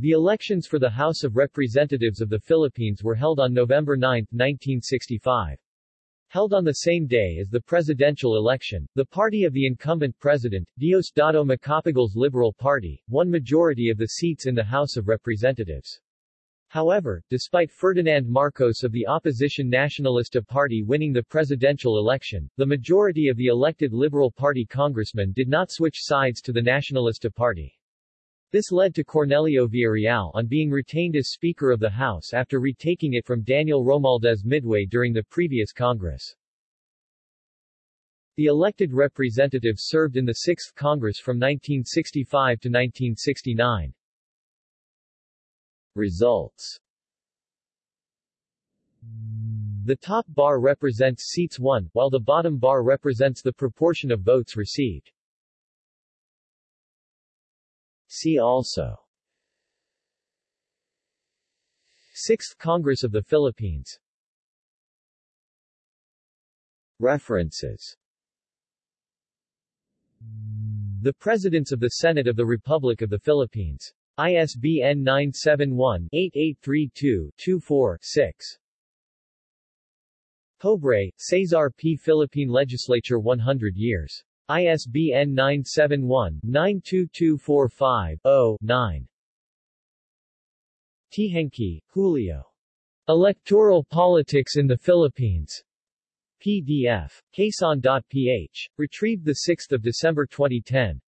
The elections for the House of Representatives of the Philippines were held on November 9, 1965. Held on the same day as the presidential election, the party of the incumbent president, Diosdado Macapagal's Liberal Party, won majority of the seats in the House of Representatives. However, despite Ferdinand Marcos of the opposition Nacionalista Party winning the presidential election, the majority of the elected Liberal Party congressmen did not switch sides to the Nacionalista Party. This led to Cornelio Villareal on being retained as Speaker of the House after retaking it from Daniel Romualdez midway during the previous Congress. The elected representatives served in the 6th Congress from 1965 to 1969. Results The top bar represents seats won, while the bottom bar represents the proportion of votes received. See also 6th Congress of the Philippines References The Presidents of the Senate of the Republic of the Philippines. ISBN 971-8832-24-6. Pobre, Cesar P. Philippine Legislature 100 years. ISBN 971-92245-0-9. Teehankee, Julio. Electoral Politics in the Philippines. PDF. Quezon.ph. Retrieved 6 December 2010.